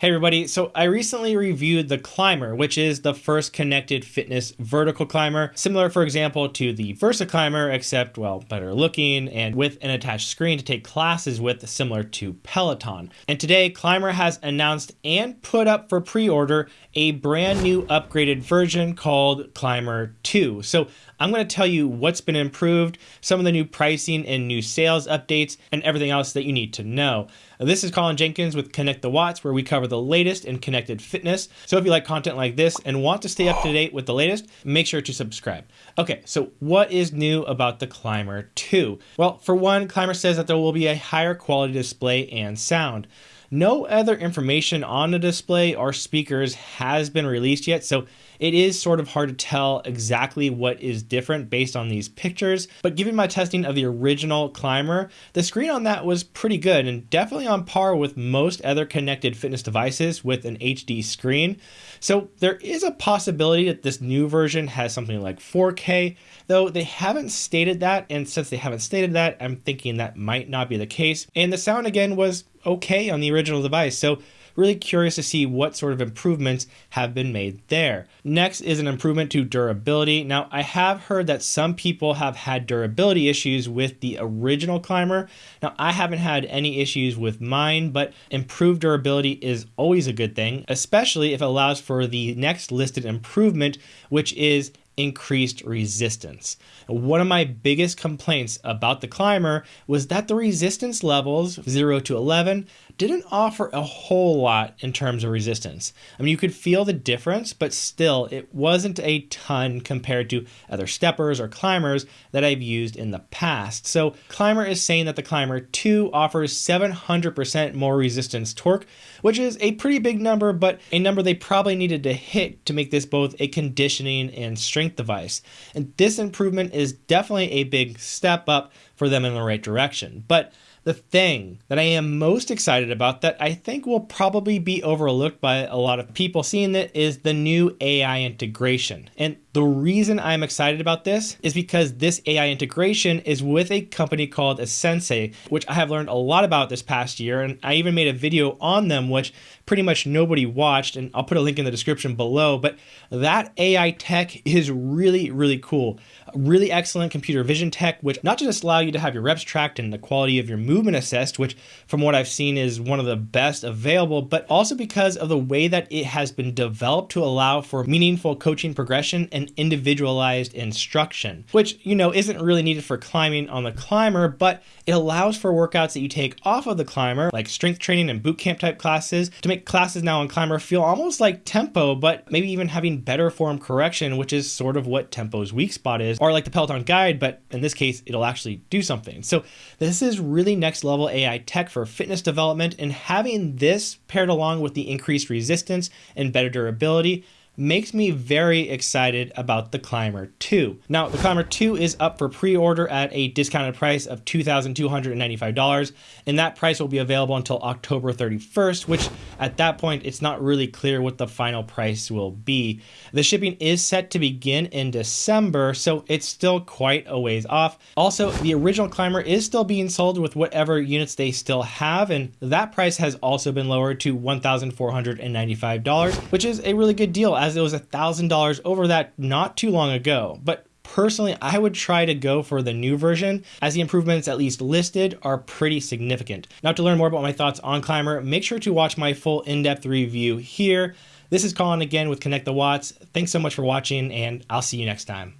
Hey everybody, so I recently reviewed the CLMBR, which is the first connected fitness vertical climber, similar for example to the Versa Climber, except well, better looking and with an attached screen to take classes with similar to Peloton. And today CLMBR has announced and put up for pre-order a brand new upgraded version called CLMBR 2. So I'm going to tell you what's been improved, some of the new pricing and new sales updates, and everything else that you need to know. This is Colin Jenkins with Connect the Watts, where we cover the latest in connected fitness. So if you like content like this and want to stay up to date with the latest, make sure to subscribe. Okay, so what is new about the CLMBR 2? Well, for one, CLMBR says that there will be a higher quality display and sound. No other information on the display or speakers has been released yet, so it is sort of hard to tell exactly what is different based on these pictures, but given my testing of the original CLMBR, the screen on that was pretty good and definitely on par with most other connected fitness devices with an HD screen. So there is a possibility that this new version has something like 4K, though they haven't stated that, and since they haven't stated that, I'm thinking that might not be the case. And the sound again was okay on the original device. So really curious to see what sort of improvements have been made there. Next is an improvement to durability. Now, I have heard that some people have had durability issues with the original CLMBR. Now, I haven't had any issues with mine, but improved durability is always a good thing, especially if it allows for the next listed improvement, which is increased resistance. One of my biggest complaints about the CLMBR was that the resistance levels 0 to 11 didn't offer a whole lot in terms of resistance. I mean, you could feel the difference, but still, it wasn't a ton compared to other steppers or climbers that I've used in the past. So, CLMBR is saying that the CLMBR 2 offers 700% more resistance torque, which is a pretty big number, but a number they probably needed to hit to make this both a conditioning and strength device. And this improvement is definitely a big step up for them in the right direction. But the thing that I am most excited about that I think will probably be overlooked by a lot of people seeing it is the new AI integration. And the reason I'm excited about this is because this AI integration is with a company called Sency, which I have learned a lot about this past year. And I even made a video on them, which pretty much nobody watched. And I'll put a link in the description below. But that AI tech is really, really cool. Really excellent computer vision tech, which not just allow you to have your reps tracked and the quality of your movement assessed, which from what I've seen is one of the best available, but also because of the way that it has been developed to allow for meaningful coaching progression and individualized instruction, which, you know, isn't really needed for climbing on the climber, but it allows for workouts that you take off of the climber, like strength training and boot camp type classes, to make classes now on climber feel almost like tempo, but maybe even having better form correction, which is sort of what tempo's weak spot is, or like the Peloton guide, but in this case, it'll actually do something. So this is really next level AI tech for fitness development, and having this paired along with the increased resistance and better durability makes me very excited about the CLMBR 2. Now, the CLMBR 2 is up for pre-order at a discounted price of $2,295, and that price will be available until October 31st, which at that point, it's not really clear what the final price will be. The shipping is set to begin in December, so it's still quite a ways off. Also, the original CLMBR is still being sold with whatever units they still have, and that price has also been lowered to $1,495, which is a really good deal as it was $1,000 over that not too long ago. But Personally, I would try to go for the new version as the improvements at least listed are pretty significant. Now to learn more about my thoughts on CLMBR, make sure to watch my full in-depth review here. This is Colin again with Connect the Watts. Thanks so much for watching and I'll see you next time.